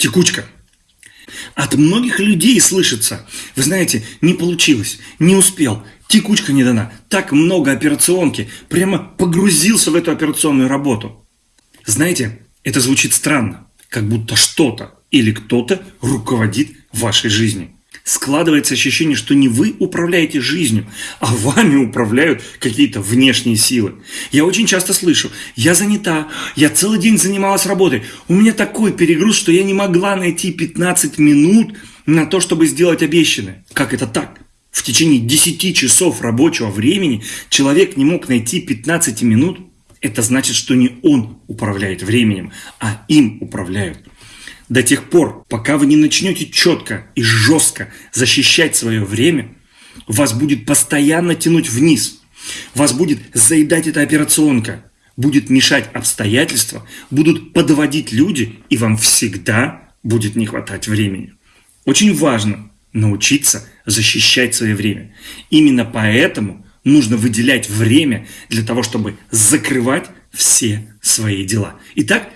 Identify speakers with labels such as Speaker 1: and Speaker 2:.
Speaker 1: текучка. От многих людей слышится, вы знаете, не получилось, не успел, текучка не дана, так много операционки, прямо погрузился в эту операционную работу. Знаете, это звучит странно, как будто что-то или кто-то руководит вашей жизнью. Складывается ощущение, что не вы управляете жизнью, а вами управляют какие-то внешние силы. Я очень часто слышу, я занята, я целый день занималась работой, у меня такой перегруз, что я не могла найти 15 минут на то, чтобы сделать обещанное. Как это так? В течение 10 часов рабочего времени человек не мог найти 15 минут? Это значит, что не он управляет временем, а им управляют до тех пор, пока вы не начнете четко и жестко защищать свое время, вас будет постоянно тянуть вниз, вас будет заедать эта операционка, будет мешать обстоятельства, будут подводить люди, и вам всегда будет не хватать времени. Очень важно научиться защищать свое время. Именно поэтому нужно выделять время для того, чтобы закрывать все свои дела. Итак,